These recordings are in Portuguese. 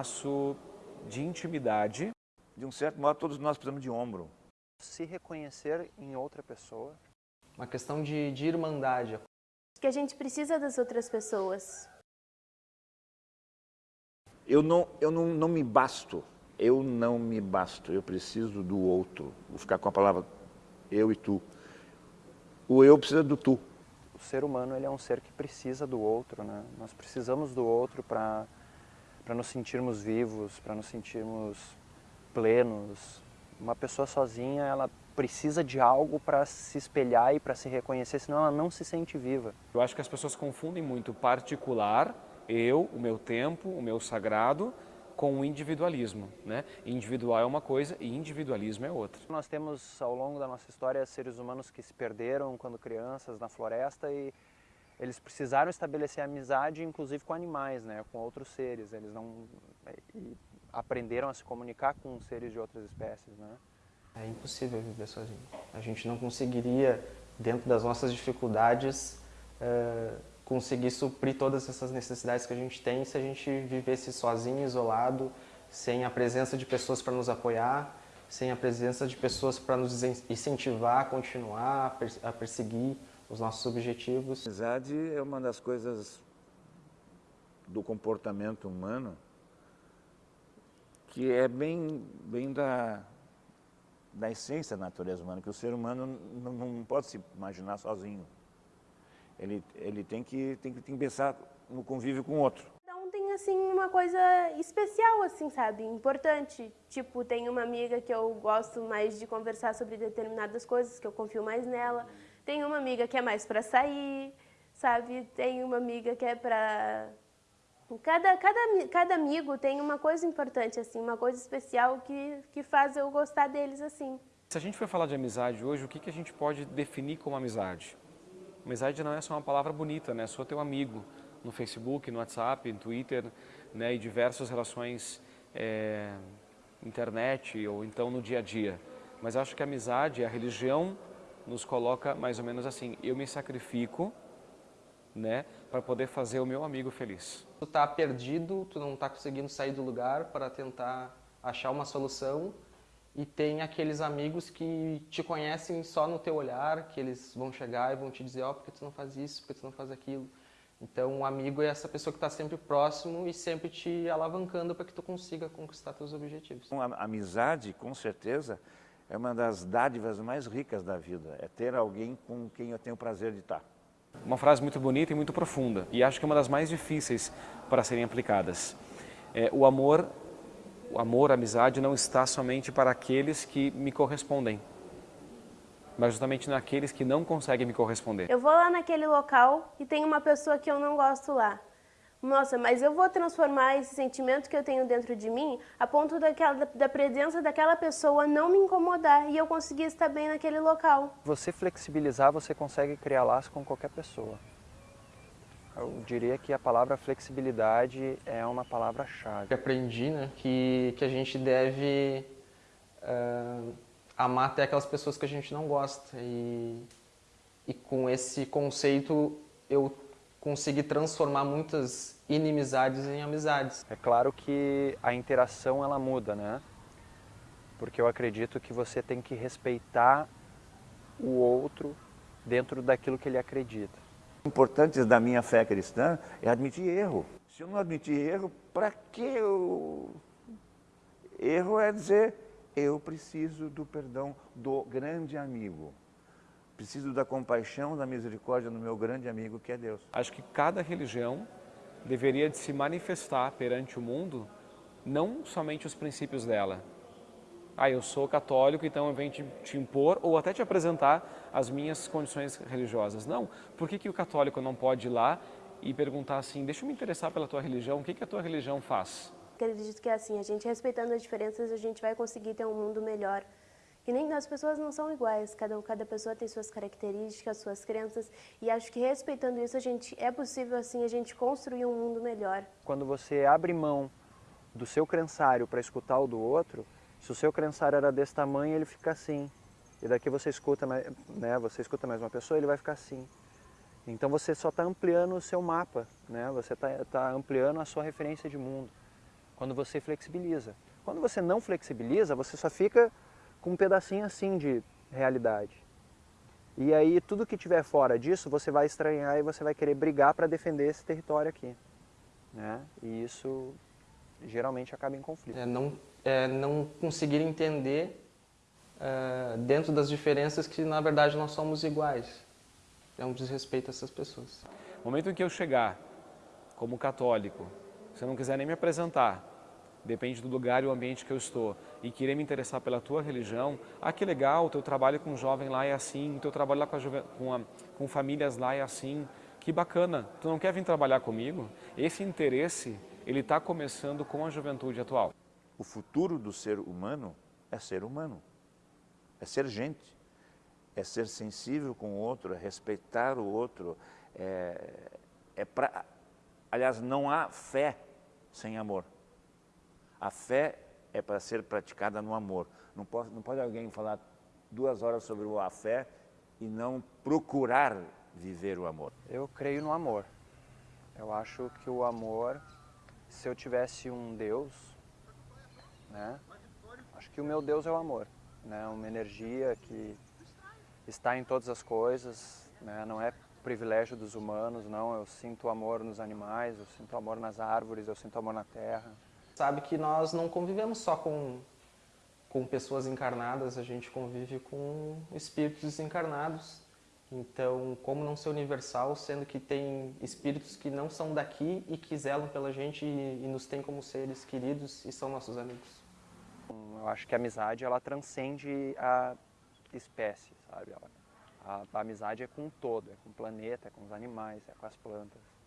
laço de intimidade. De um certo modo, todos nós precisamos de ombro. Se reconhecer em outra pessoa. Uma questão de, de irmandade. Que a gente precisa das outras pessoas. Eu não, eu não, não me basto. Eu não me basto. Eu preciso do outro. Vou ficar com a palavra eu e tu. O eu precisa do tu. O ser humano ele é um ser que precisa do outro, né? Nós precisamos do outro para para nos sentirmos vivos, para nos sentirmos plenos. Uma pessoa sozinha, ela precisa de algo para se espelhar e para se reconhecer, senão ela não se sente viva. Eu acho que as pessoas confundem muito particular, eu, o meu tempo, o meu sagrado, com o individualismo. Né? Individual é uma coisa e individualismo é outra. Nós temos ao longo da nossa história seres humanos que se perderam quando crianças na floresta e eles precisaram estabelecer amizade, inclusive com animais, né, com outros seres. Eles não aprenderam a se comunicar com seres de outras espécies, né? É impossível viver sozinho. A gente não conseguiria, dentro das nossas dificuldades, uh, conseguir suprir todas essas necessidades que a gente tem se a gente vivesse sozinho, isolado, sem a presença de pessoas para nos apoiar, sem a presença de pessoas para nos incentivar a continuar, a perseguir os nossos objetivos. A amizade é uma das coisas do comportamento humano que é bem, bem da, da essência da natureza humana, que o ser humano não, não pode se imaginar sozinho. Ele, ele tem, que, tem, que, tem que pensar no convívio com o outro. Cada um tem, assim, uma coisa especial, assim, sabe? Importante. Tipo, tem uma amiga que eu gosto mais de conversar sobre determinadas coisas, que eu confio mais nela. Tem uma amiga que é mais para sair, sabe? Tem uma amiga que é para... Cada, cada, cada amigo tem uma coisa importante, assim, uma coisa especial que, que faz eu gostar deles, assim. Se a gente for falar de amizade hoje, o que, que a gente pode definir como amizade? Amizade não é só uma palavra bonita, né? Sou teu amigo no Facebook, no WhatsApp, no Twitter, né? E diversas relações, é, internet ou então no dia a dia. Mas acho que a amizade, a religião nos coloca mais ou menos assim, eu me sacrifico, né, para poder fazer o meu amigo feliz. Tu tá perdido, tu não tá conseguindo sair do lugar para tentar achar uma solução e tem aqueles amigos que te conhecem só no teu olhar, que eles vão chegar e vão te dizer, ó, oh, porque tu não faz isso, porque tu não faz aquilo. Então, um amigo é essa pessoa que está sempre próximo e sempre te alavancando para que tu consiga conquistar teus objetivos. Uma amizade, com certeza, é uma das dádivas mais ricas da vida, é ter alguém com quem eu tenho o prazer de estar. Uma frase muito bonita e muito profunda, e acho que é uma das mais difíceis para serem aplicadas. É, o amor, o amor, a amizade não está somente para aqueles que me correspondem, mas justamente naqueles que não conseguem me corresponder. Eu vou lá naquele local e tem uma pessoa que eu não gosto lá nossa, mas eu vou transformar esse sentimento que eu tenho dentro de mim a ponto daquela, da presença daquela pessoa não me incomodar e eu conseguir estar bem naquele local. Você flexibilizar, você consegue criar laço com qualquer pessoa. Eu diria que a palavra flexibilidade é uma palavra-chave. Aprendi né, que, que a gente deve uh, amar até aquelas pessoas que a gente não gosta. E, e com esse conceito eu conseguir transformar muitas inimizades em amizades. É claro que a interação ela muda, né? Porque eu acredito que você tem que respeitar o outro dentro daquilo que ele acredita. O importante da minha fé cristã é admitir erro. Se eu não admitir erro, para que eu... Erro é dizer, eu preciso do perdão do grande amigo. Preciso da compaixão, da misericórdia do meu grande amigo que é Deus. Acho que cada religião deveria de se manifestar perante o mundo não somente os princípios dela. Ah, eu sou católico, então eu venho te, te impor ou até te apresentar as minhas condições religiosas. Não. Por que, que o católico não pode ir lá e perguntar assim, deixa eu me interessar pela tua religião, o que, que a tua religião faz? Acredito que é assim, a gente respeitando as diferenças, a gente vai conseguir ter um mundo melhor nem as pessoas não são iguais, cada, cada pessoa tem suas características, suas crenças, e acho que respeitando isso a gente é possível assim a gente construir um mundo melhor. Quando você abre mão do seu crençário para escutar o do outro, se o seu crençário era desse tamanho, ele fica assim. E daqui você escuta, né, você escuta mais uma pessoa, ele vai ficar assim. Então você só está ampliando o seu mapa, né? você está tá ampliando a sua referência de mundo. quando você flexibiliza. Quando você não flexibiliza, você só fica com um pedacinho assim de realidade. E aí tudo que tiver fora disso, você vai estranhar e você vai querer brigar para defender esse território aqui. Né? E isso geralmente acaba em conflito. É não, é não conseguir entender uh, dentro das diferenças que na verdade nós somos iguais. É um desrespeito a essas pessoas. No momento em que eu chegar como católico, se eu não quiser nem me apresentar, depende do lugar e o ambiente que eu estou, e querer me interessar pela tua religião, ah, que legal, o teu trabalho com jovem lá é assim, o teu trabalho lá com, com, a, com famílias lá é assim, que bacana, tu não quer vir trabalhar comigo? Esse interesse, ele está começando com a juventude atual. O futuro do ser humano é ser humano, é ser gente, é ser sensível com o outro, é respeitar o outro, é, é aliás, não há fé sem amor. A fé é para ser praticada no amor. Não pode, não pode alguém falar duas horas sobre a fé e não procurar viver o amor. Eu creio no amor. Eu acho que o amor, se eu tivesse um Deus, né, acho que o meu Deus é o amor. Né, uma energia que está em todas as coisas, né, não é privilégio dos humanos, não. Eu sinto amor nos animais, eu sinto amor nas árvores, eu sinto amor na terra sabe que nós não convivemos só com, com pessoas encarnadas, a gente convive com espíritos encarnados. Então, como não ser universal, sendo que tem espíritos que não são daqui e que zelam pela gente e, e nos têm como seres queridos e são nossos amigos? Eu acho que a amizade, ela transcende a espécie, sabe? A, a amizade é com o todo, é com o planeta, é com os animais, é com as plantas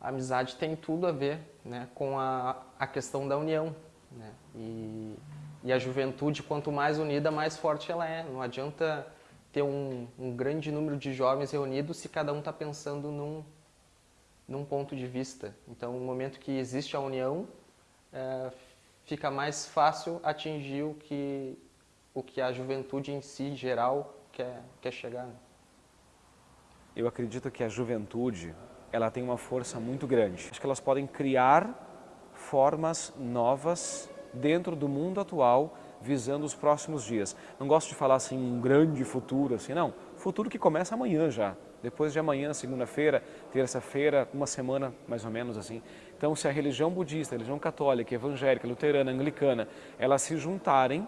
a amizade tem tudo a ver né, com a, a questão da união. Né? E, e a juventude, quanto mais unida, mais forte ela é. Não adianta ter um, um grande número de jovens reunidos se cada um está pensando num, num ponto de vista. Então, no momento que existe a união, é, fica mais fácil atingir o que, o que a juventude em si, geral, quer, quer chegar. Né? Eu acredito que a juventude, ela tem uma força muito grande. Acho que elas podem criar formas novas dentro do mundo atual visando os próximos dias. Não gosto de falar assim um grande futuro, assim, não. Futuro que começa amanhã já. Depois de amanhã, segunda-feira, terça-feira, uma semana mais ou menos assim. Então, se a religião budista, a religião católica, evangélica, luterana, anglicana, elas se juntarem,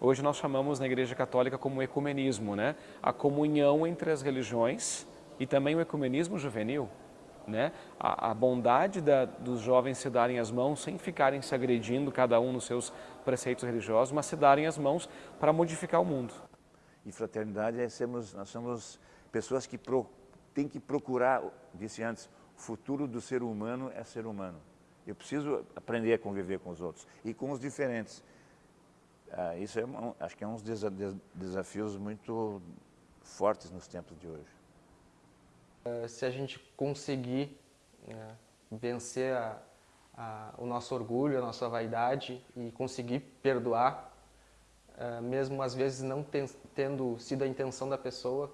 hoje nós chamamos na Igreja Católica como ecumenismo, né? A comunhão entre as religiões e também o ecumenismo juvenil né? a, a bondade da, dos jovens se darem as mãos sem ficarem se agredindo, cada um nos seus preceitos religiosos, mas se darem as mãos para modificar o mundo. E fraternidade é sermos, nós somos pessoas que pro, que procurar, disse antes, o futuro do ser humano é ser humano. Eu preciso aprender a conviver com os outros e com os diferentes. Ah, isso é, acho que é um dos desafios muito fortes nos tempos de hoje. Eh, se a gente conseguir né, vencer a, a, o nosso orgulho, a nossa vaidade e conseguir perdoar, uh, mesmo às vezes não ten, tendo sido a intenção da pessoa,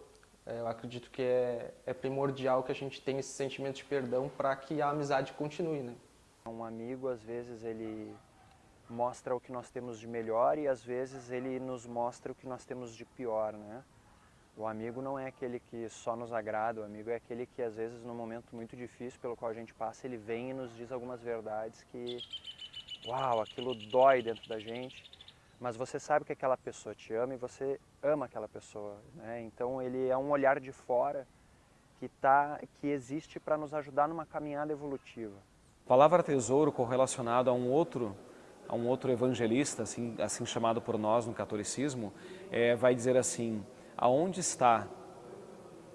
uh, eu acredito que é, é, primordial que a gente tenha esse sentimento de perdão para que a amizade continue. Né? Um amigo, às vezes, ele mostra o que nós temos de melhor e às vezes ele nos mostra o que nós temos de pior, né? O amigo não é aquele que só nos agrada, o amigo é aquele que às vezes num momento muito difícil pelo qual a gente passa, ele vem e nos diz algumas verdades que, uau, aquilo dói dentro da gente, mas você sabe que aquela pessoa te ama e você ama aquela pessoa, né? Então ele é um olhar de fora que, tá, que existe para nos ajudar numa caminhada evolutiva. Palavra tesouro correlacionado a um outro a um outro evangelista, assim, assim chamado por nós no catolicismo, é, vai dizer assim, aonde está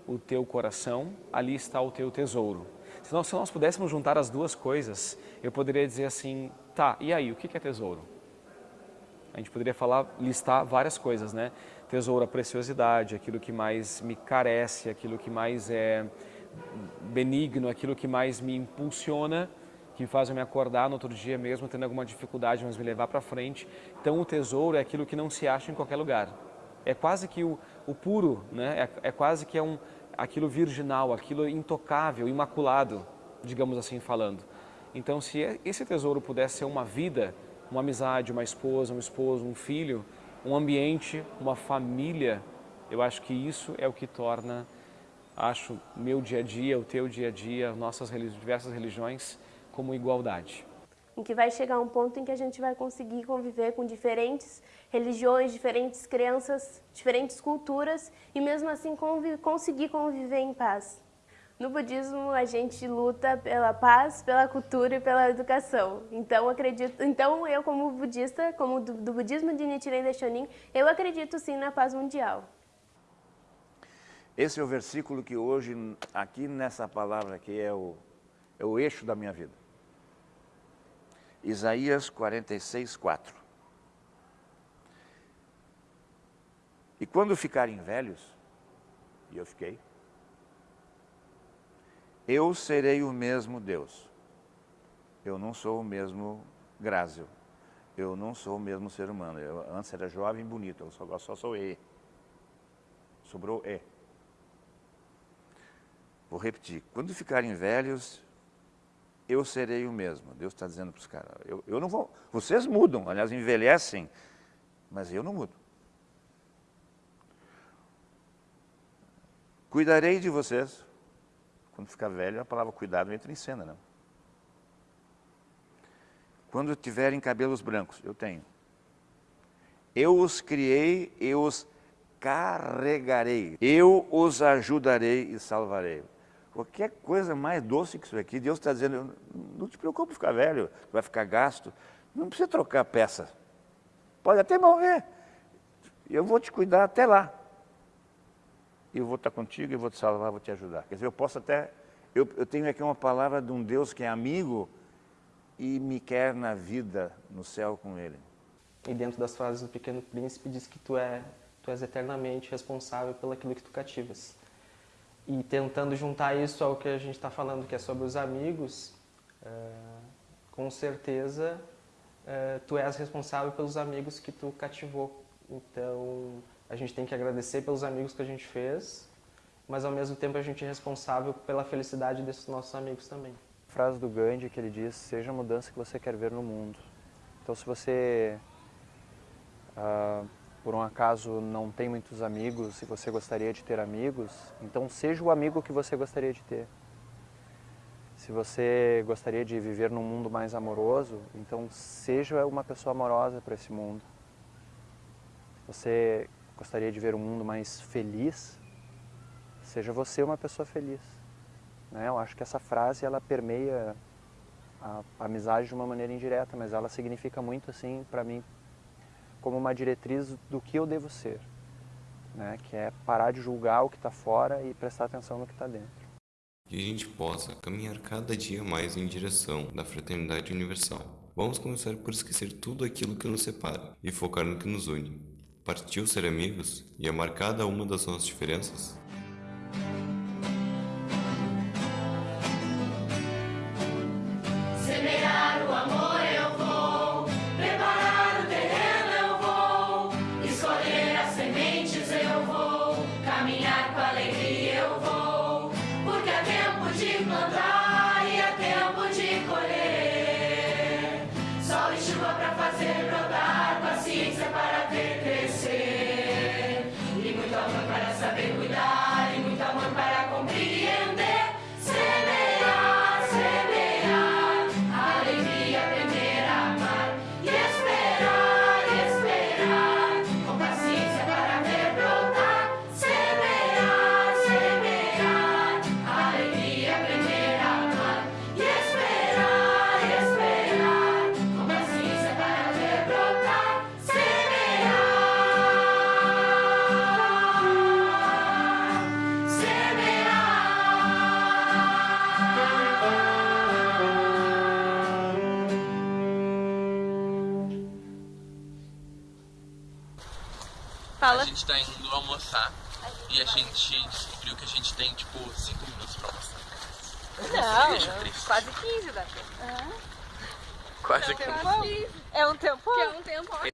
o teu coração, ali está o teu tesouro. Se nós, se nós pudéssemos juntar as duas coisas, eu poderia dizer assim, tá, e aí, o que é tesouro? A gente poderia falar, listar várias coisas, né? Tesouro, a preciosidade, aquilo que mais me carece, aquilo que mais é benigno, aquilo que mais me impulsiona, que faz eu me acordar no outro dia mesmo, tendo alguma dificuldade, mas me levar para frente. Então o tesouro é aquilo que não se acha em qualquer lugar. É quase que o, o puro, né? é, é quase que é um, aquilo virginal, aquilo intocável, imaculado, digamos assim falando. Então, se esse tesouro pudesse ser uma vida, uma amizade, uma esposa, um esposo, um filho, um ambiente, uma família, eu acho que isso é o que torna, acho, meu dia a dia, o teu dia a dia, nossas diversas religiões, como igualdade. Em que vai chegar um ponto em que a gente vai conseguir conviver com diferentes religiões, diferentes crenças, diferentes culturas e mesmo assim conseguir conviver em paz. No budismo, a gente luta pela paz, pela cultura e pela educação. Então, acredito, então eu como budista, como do, do budismo de Nichiren Daishonin, eu acredito sim na paz mundial. Esse é o versículo que hoje, aqui nessa palavra aqui, é o, é o eixo da minha vida. Isaías 46, 4. E quando ficarem velhos, e eu fiquei, eu serei o mesmo Deus. Eu não sou o mesmo Grázio. Eu não sou o mesmo ser humano. Eu antes era jovem e bonito, eu só, só sou E. Sobrou E. Vou repetir. Quando ficarem velhos, eu serei o mesmo. Deus está dizendo para os caras. Eu, eu não vou. Vocês mudam, aliás, envelhecem, mas eu não mudo. Cuidarei de vocês quando ficar velho, a palavra cuidado entra em cena, não? Quando tiverem cabelos brancos, eu tenho. Eu os criei, eu os carregarei. Eu os ajudarei e salvarei. Qualquer coisa mais doce que isso aqui, Deus está dizendo, não te preocupe ficar velho, vai ficar gasto. Não precisa trocar peça. Pode até morrer. Eu vou te cuidar até lá eu vou estar contigo, eu vou te salvar, vou te ajudar. Quer dizer, eu posso até... Eu, eu tenho aqui uma palavra de um Deus que é amigo e me quer na vida, no céu com Ele. E dentro das frases do Pequeno Príncipe diz que tu, é, tu és eternamente responsável pelo aquilo que tu cativas. E tentando juntar isso ao que a gente está falando, que é sobre os amigos, é, com certeza é, tu és responsável pelos amigos que tu cativou. Então, a gente tem que agradecer pelos amigos que a gente fez, mas ao mesmo tempo a gente é responsável pela felicidade desses nossos amigos também. Frase do Gandhi que ele diz, seja a mudança que você quer ver no mundo. Então se você, ah, por um acaso, não tem muitos amigos e você gostaria de ter amigos, então seja o amigo que você gostaria de ter. Se você gostaria de viver num mundo mais amoroso, então seja uma pessoa amorosa para esse mundo. Você gostaria de ver um mundo mais feliz, seja você uma pessoa feliz. Né? Eu acho que essa frase ela permeia a amizade de uma maneira indireta, mas ela significa muito assim para mim como uma diretriz do que eu devo ser, né? que é parar de julgar o que está fora e prestar atenção no que está dentro. Que a gente possa caminhar cada dia mais em direção da fraternidade universal. Vamos começar por esquecer tudo aquilo que nos separa e focar no que nos une. Partiu ser amigos e amar cada uma das nossas diferenças? Fala. A gente tá indo almoçar e a gente descobriu que a gente tem tipo 5 minutos pra almoçar. Não, quase 15 dá tempo. Quase 15. É um tempo? É um tempo.